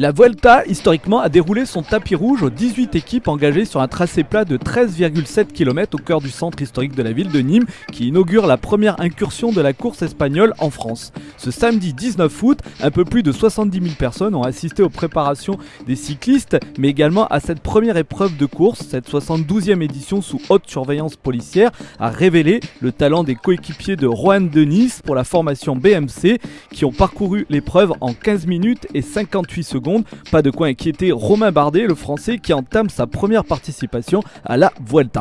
La Vuelta, historiquement, a déroulé son tapis rouge aux 18 équipes engagées sur un tracé plat de 13,7 km au cœur du centre historique de la ville de Nîmes, qui inaugure la première incursion de la course espagnole en France. Ce samedi 19 août, un peu plus de 70 000 personnes ont assisté aux préparations des cyclistes, mais également à cette première épreuve de course. Cette 72e édition sous haute surveillance policière a révélé le talent des coéquipiers de Juan Denis pour la formation BMC, qui ont parcouru l'épreuve en 15 minutes et 58 pas de quoi inquiéter Romain Bardet, le français qui entame sa première participation à la Vuelta.